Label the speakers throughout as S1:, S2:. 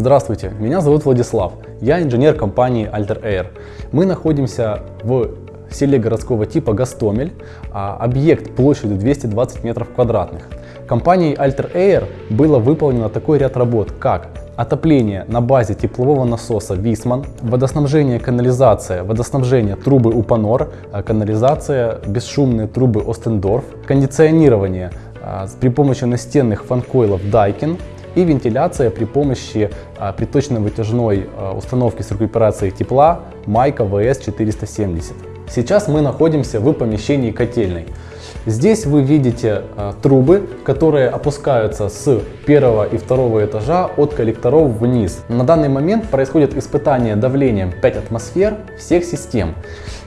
S1: Здравствуйте, меня зовут Владислав, я инженер компании Alter Air. Мы находимся в селе городского типа Гастомель, а, объект площадью 220 метров квадратных. Компанией Alter Air было выполнено такой ряд работ, как отопление на базе теплового насоса Висман, водоснабжение канализация, водоснабжение трубы Упанор, а, канализация, бесшумные трубы Остендорф, кондиционирование а, при помощи настенных фанкойлов Daikin и вентиляция при помощи а, приточно-вытяжной установки с рекуперацией тепла Майка VS470. Сейчас мы находимся в помещении котельной. Здесь вы видите э, трубы, которые опускаются с первого и второго этажа от коллекторов вниз. На данный момент происходит испытание давлением 5 атмосфер всех систем.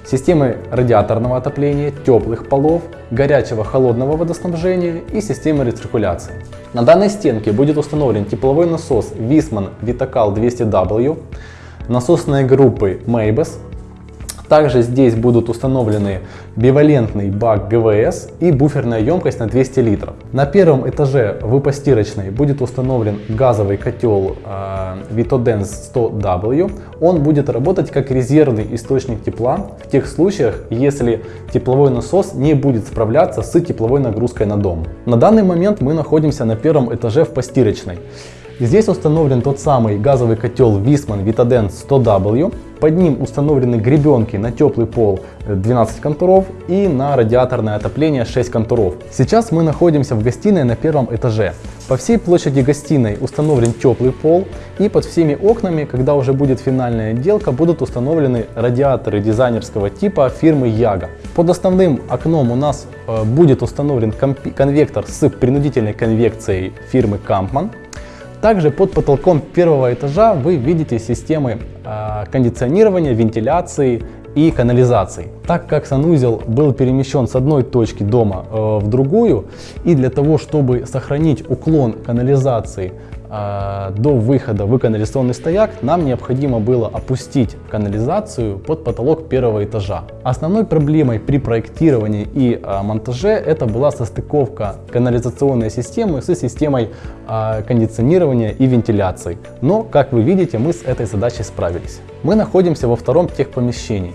S1: Системы радиаторного отопления, теплых полов, горячего холодного водоснабжения и системы рециркуляции. На данной стенке будет установлен тепловой насос Wiesmann Vitacal 200W, насосные группы Maybes также здесь будут установлены бивалентный бак ГВС и буферная емкость на 200 литров. На первом этаже в постирочной будет установлен газовый котел э, Vitodens 100W. Он будет работать как резервный источник тепла в тех случаях, если тепловой насос не будет справляться с тепловой нагрузкой на дом. На данный момент мы находимся на первом этаже в постирочной. Здесь установлен тот самый газовый котел Wiesmann Vitadent 100W. Под ним установлены гребенки на теплый пол 12 контуров и на радиаторное отопление 6 контуров. Сейчас мы находимся в гостиной на первом этаже. По всей площади гостиной установлен теплый пол и под всеми окнами, когда уже будет финальная отделка, будут установлены радиаторы дизайнерского типа фирмы Яга. Под основным окном у нас э, будет установлен конвектор с принудительной конвекцией фирмы Kampmann. Также под потолком первого этажа вы видите системы э, кондиционирования, вентиляции и канализации. Так как санузел был перемещен с одной точки дома э, в другую, и для того, чтобы сохранить уклон канализации а, до выхода в канализационный стояк нам необходимо было опустить канализацию под потолок первого этажа. Основной проблемой при проектировании и а, монтаже это была состыковка канализационной системы с системой а, кондиционирования и вентиляции. Но, как вы видите, мы с этой задачей справились. Мы находимся во втором техпомещении.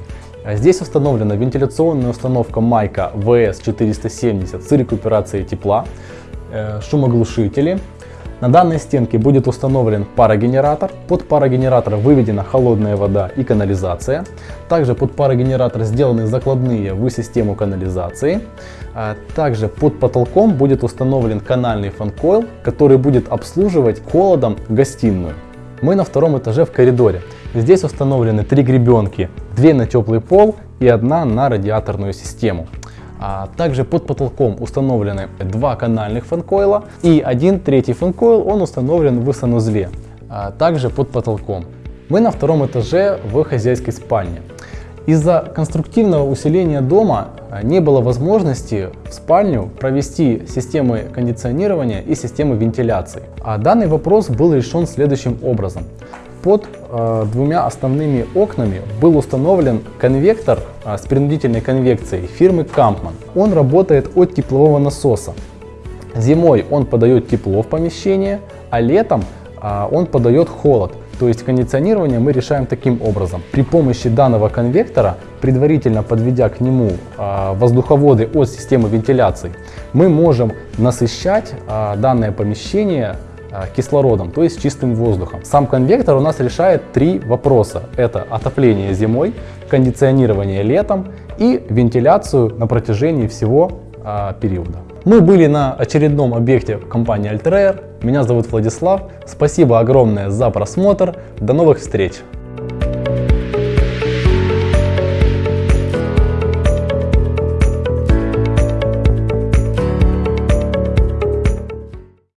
S1: Здесь установлена вентиляционная установка Майка VS470 с рекуперацией тепла, э, шумоглушители, на данной стенке будет установлен парогенератор. Под парогенератор выведена холодная вода и канализация. Также под парогенератор сделаны закладные в систему канализации. А также под потолком будет установлен канальный фанкойл, который будет обслуживать холодом гостиную. Мы на втором этаже в коридоре. Здесь установлены три гребенки, две на теплый пол и одна на радиаторную систему. А также под потолком установлены два канальных фанкойла и один третий фанкойл, он установлен в санузле, а также под потолком. Мы на втором этаже в хозяйской спальне. Из-за конструктивного усиления дома а, не было возможности в спальню провести системы кондиционирования и системы вентиляции. А данный вопрос был решен следующим образом. Под э, двумя основными окнами был установлен конвектор э, с принудительной конвекцией фирмы Kampmann. Он работает от теплового насоса. Зимой он подает тепло в помещение, а летом э, он подает холод. То есть кондиционирование мы решаем таким образом. При помощи данного конвектора, предварительно подведя к нему э, воздуховоды от системы вентиляции, мы можем насыщать э, данное помещение кислородом, то есть чистым воздухом. Сам конвектор у нас решает три вопроса. Это отопление зимой, кондиционирование летом и вентиляцию на протяжении всего а, периода. Мы были на очередном объекте компании Alter Меня зовут Владислав. Спасибо огромное за просмотр. До новых встреч!